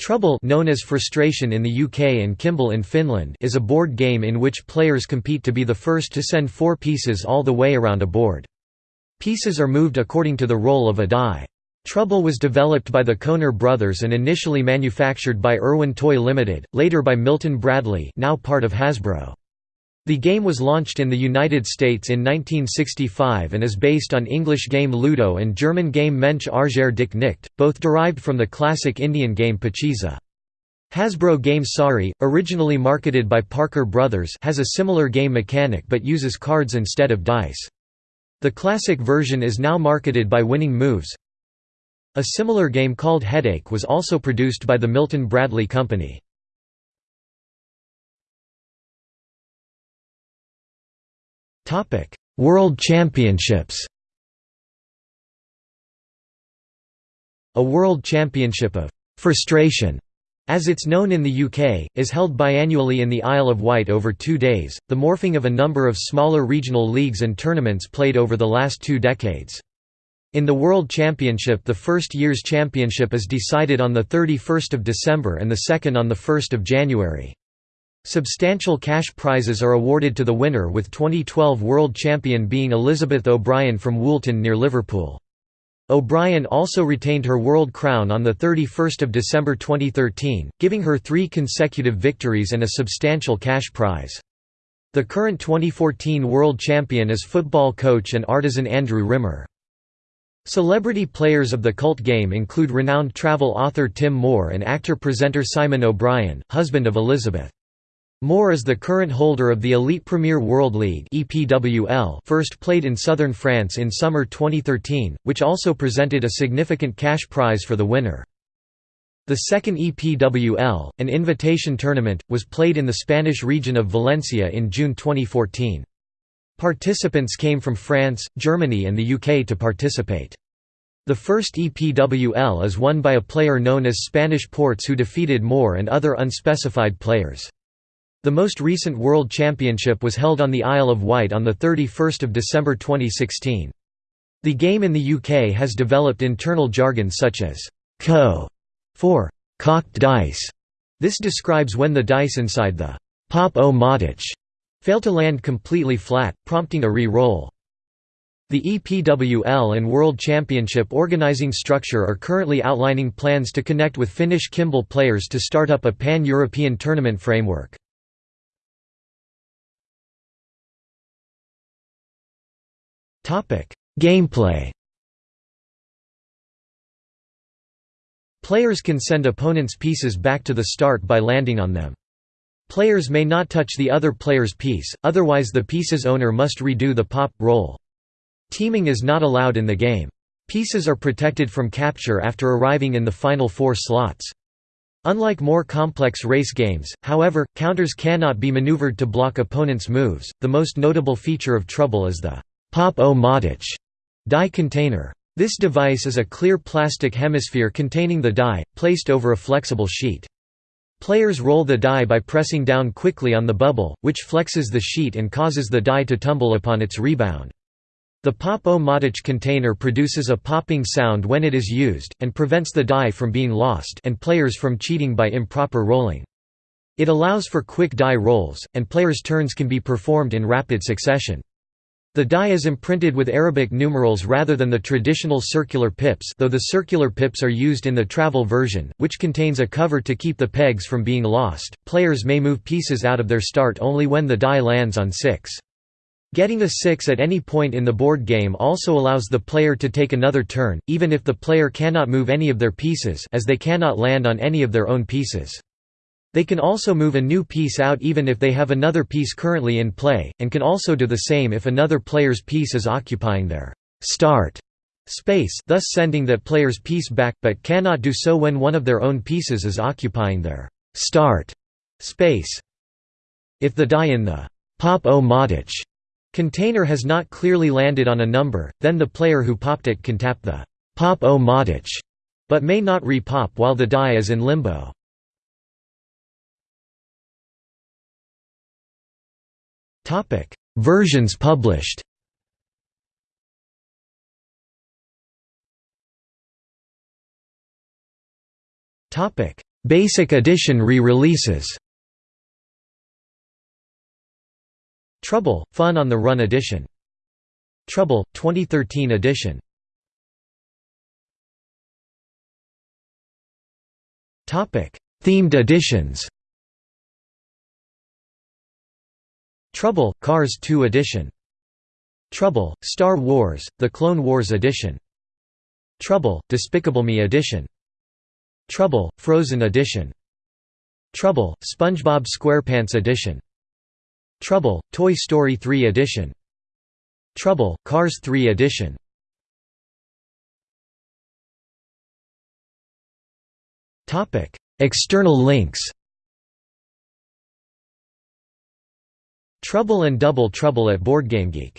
Trouble known as Frustration in the UK and Kimble in Finland is a board game in which players compete to be the first to send four pieces all the way around a board. Pieces are moved according to the roll of a die. Trouble was developed by the Kohner brothers and initially manufactured by Irwin Toy Limited, later by Milton Bradley now part of Hasbro. The game was launched in the United States in 1965 and is based on English game Ludo and German game Mensch Arger Dich Nicht, both derived from the classic Indian game Pachisi. Hasbro game Sorry, originally marketed by Parker Brothers has a similar game mechanic but uses cards instead of dice. The classic version is now marketed by Winning Moves. A similar game called Headache was also produced by the Milton Bradley Company. World Championships A World Championship of «frustration» as it's known in the UK, is held biannually in the Isle of Wight over two days, the morphing of a number of smaller regional leagues and tournaments played over the last two decades. In the World Championship the first year's championship is decided on 31 December and the second on 1 January. Substantial cash prizes are awarded to the winner with 2012 world champion being Elizabeth O'Brien from Woolton near Liverpool. O'Brien also retained her world crown on 31 December 2013, giving her three consecutive victories and a substantial cash prize. The current 2014 world champion is football coach and artisan Andrew Rimmer. Celebrity players of the cult game include renowned travel author Tim Moore and actor-presenter Simon O'Brien, husband of Elizabeth. Moore is the current holder of the Elite Premier World League first played in southern France in summer 2013, which also presented a significant cash prize for the winner. The second EPWL, an invitation tournament, was played in the Spanish region of Valencia in June 2014. Participants came from France, Germany and the UK to participate. The first EPWL is won by a player known as Spanish Ports who defeated Moore and other unspecified players. The most recent World Championship was held on the Isle of Wight on 31 December 2016. The game in the UK has developed internal jargon such as «co» for «cocked dice». This describes when the dice inside the «pop-o-matic» fail to land completely flat, prompting a re-roll. The EPWL and World Championship organizing structure are currently outlining plans to connect with Finnish Kimble players to start up a pan-European tournament framework. Gameplay Players can send opponents' pieces back to the start by landing on them. Players may not touch the other player's piece, otherwise the piece's owner must redo the pop roll. Teaming is not allowed in the game. Pieces are protected from capture after arriving in the final four slots. Unlike more complex race games, however, counters cannot be maneuvered to block opponents' moves. The most notable feature of Trouble is the pop-o-matic die container. This device is a clear plastic hemisphere containing the die, placed over a flexible sheet. Players roll the die by pressing down quickly on the bubble, which flexes the sheet and causes the die to tumble upon its rebound. The pop-o-matic container produces a popping sound when it is used, and prevents the die from being lost and players from cheating by improper rolling. It allows for quick die rolls, and players' turns can be performed in rapid succession. The die is imprinted with Arabic numerals rather than the traditional circular pips though the circular pips are used in the travel version, which contains a cover to keep the pegs from being lost. Players may move pieces out of their start only when the die lands on 6. Getting a 6 at any point in the board game also allows the player to take another turn, even if the player cannot move any of their pieces as they cannot land on any of their own pieces. They can also move a new piece out even if they have another piece currently in play, and can also do the same if another player's piece is occupying their start space thus sending that player's piece back, but cannot do so when one of their own pieces is occupying their start space. If the die in the pop-o-matic container has not clearly landed on a number, then the player who popped it can tap the pop-o-matic, but may not re-pop while the die is in limbo. Versions published. Topic: Basic Edition re-releases. Trouble – Fun on the Run Edition. Trouble – 2013 edition. Themed editions Trouble – Cars 2 edition. Trouble – Star Wars – The Clone Wars edition. Trouble – Despicable Me edition. Trouble – Frozen edition. Trouble – SpongeBob SquarePants edition. Trouble – Toy Story 3 edition. Trouble – Cars 3 edition. External links Trouble and Double Trouble at BoardGameGeek